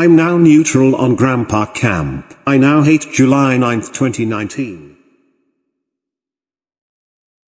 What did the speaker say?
I'm now neutral on Grandpa Camp. I now hate July 9, 2019.